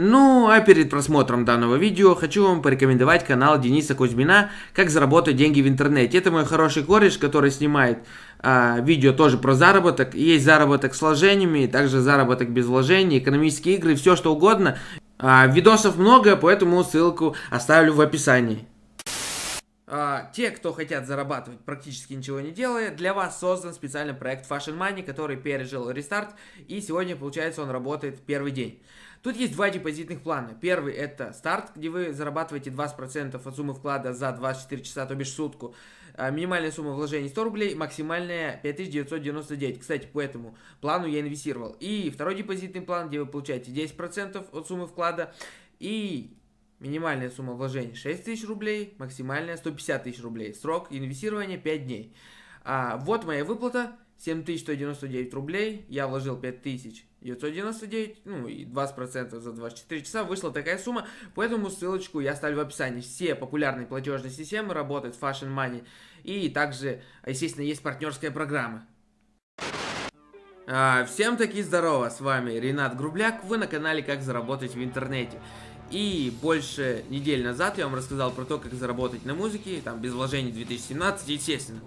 Ну, а перед просмотром данного видео хочу вам порекомендовать канал Дениса Кузьмина «Как заработать деньги в интернете». Это мой хороший кореш, который снимает а, видео тоже про заработок. Есть заработок с вложениями, также заработок без вложений, экономические игры, все что угодно. А, видосов много, поэтому ссылку оставлю в описании. А, те, кто хотят зарабатывать практически ничего не делая, для вас создан специальный проект Fashion Money, который пережил рестарт, и сегодня, получается, он работает первый день. Тут есть два депозитных плана. Первый это старт, где вы зарабатываете 20% от суммы вклада за 24 часа, то бишь сутку. А, минимальная сумма вложений 100 рублей, максимальная 5999. Кстати, по этому плану я инвестировал. И второй депозитный план, где вы получаете 10% от суммы вклада. И минимальная сумма вложений 6000 рублей, максимальная 150 тысяч рублей. Срок инвестирования 5 дней. А, вот моя выплата. 7199 рублей, я вложил 5999, ну и 20% за 24 часа, вышла такая сумма, поэтому ссылочку я оставлю в описании. Все популярные платежные системы работают Fashion Money, и также, естественно, есть партнерская программа. А, всем таки здорово, с вами Ренат Грубляк, вы на канале Как заработать в интернете. И больше недель назад я вам рассказал про то, как заработать на музыке, там, без вложений 2017, естественно.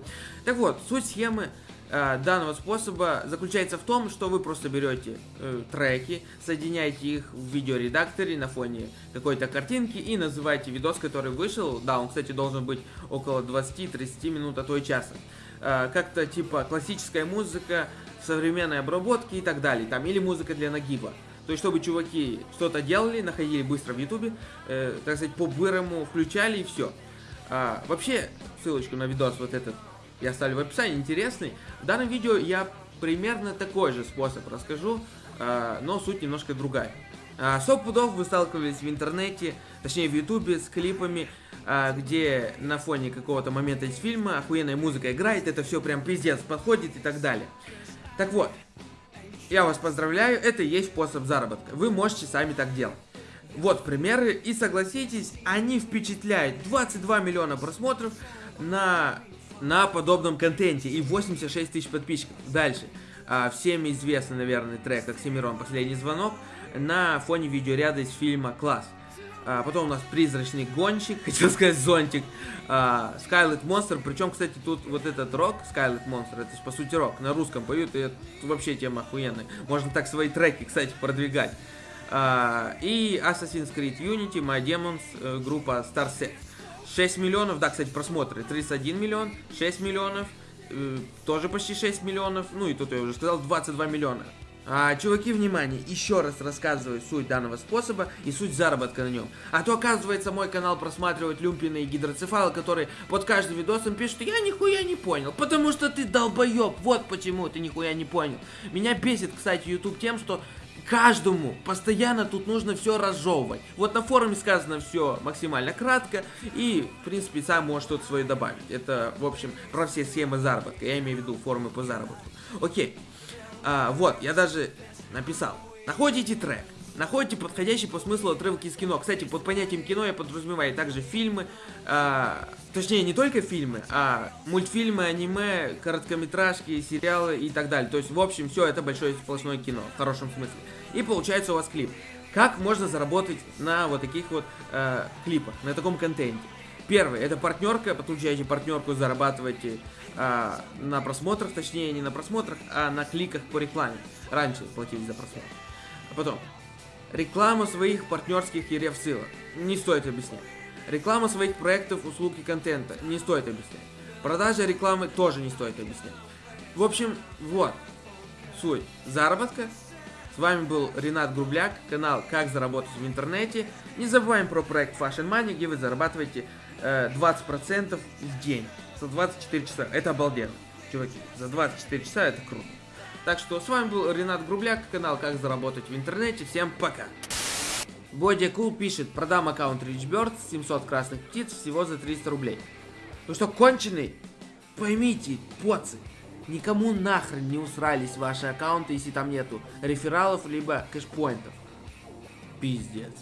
Так вот, суть схемы Э, данного способа заключается в том, что вы просто берете э, треки, соединяете их в видеоредакторе на фоне какой-то картинки и называете видос, который вышел. Да, он, кстати, должен быть около 20-30 минут, а то и часа. Э, Как-то типа классическая музыка, современной обработки и так далее. Там или музыка для нагиба. То есть, чтобы чуваки что-то делали, находили быстро в ютубе, э, так сказать, по-бырому включали и все. А, вообще, ссылочку на видос вот этот я оставлю в описании, интересный. В данном видео я примерно такой же способ расскажу, э, но суть немножко другая. Сто пудов вы сталкивались в интернете, точнее в ютубе с клипами, э, где на фоне какого-то момента из фильма охуенная музыка играет, это все прям пиздец подходит и так далее. Так вот, я вас поздравляю, это и есть способ заработка. Вы можете сами так делать. Вот примеры, и согласитесь, они впечатляют. 22 миллиона просмотров на на подобном контенте и 86 тысяч подписчиков. Дальше. А, всем известный, наверное, трек Оксимирон «Последний звонок» на фоне видеоряда из фильма «Класс». А, потом у нас «Призрачный гонщик», хотел сказать «Зонтик», а, Skylight Monster, причем, кстати, тут вот этот рок, Skylight Monster, это по сути рок, на русском поют, и это вообще тема охуенная. Можно так свои треки, кстати, продвигать. А, и Assassin's Creed Unity, My Demons, э, группа Starset. 6 миллионов, да, кстати, просмотры, 31 миллион, 6 миллионов, э, тоже почти 6 миллионов, ну и тут я уже сказал, 22 миллиона. А, чуваки, внимание, еще раз рассказываю суть данного способа и суть заработка на нем. А то, оказывается, мой канал просматривают люмпины и гидроцефалы, которые под каждым видосом пишут, я нихуя не понял, потому что ты долбоеб, вот почему ты нихуя не понял. Меня бесит, кстати, YouTube тем, что каждому постоянно тут нужно все разжевывать. Вот на форуме сказано все максимально кратко, и, в принципе, сам можешь что-то свое добавить. Это, в общем, про все схемы заработка. Я имею в виду форумы по заработку. Окей. А, вот, я даже написал. Находите трек. Находите подходящий по смыслу отрывки из кино. Кстати, под понятием кино я подразумеваю также фильмы, а, точнее не только фильмы, а мультфильмы, аниме, короткометражки, сериалы и так далее. То есть, в общем, все это большое сплошное кино, в хорошем смысле. И получается у вас клип. Как можно заработать на вот таких вот э, клипах, на таком контенте? Первый, это партнерка, подключаете партнерку, зарабатываете э, на просмотрах, точнее не на просмотрах, а на кликах по рекламе. Раньше платили за просмотр. А потом, Реклама своих партнерских и реф-ссылок. Не стоит объяснять. Реклама своих проектов, услуг и контента. Не стоит объяснять. Продажа рекламы тоже не стоит объяснять. В общем, вот. Суть заработка. С вами был Ренат Грубляк, канал «Как заработать в интернете». Не забываем про проект Fashion Money, где вы зарабатываете 20% в день. За 24 часа. Это обалденно, чуваки. За 24 часа это круто. Так что с вами был Ренат Грубляк, канал Как заработать в интернете. Всем пока! Бодя Кул пишет, продам аккаунт RichBird, 700 красных птиц, всего за 300 рублей. Ну что, конченый? Поймите, поцы, никому нахрен не усрались ваши аккаунты, если там нету рефералов, либо кэшпоинтов. Пиздец.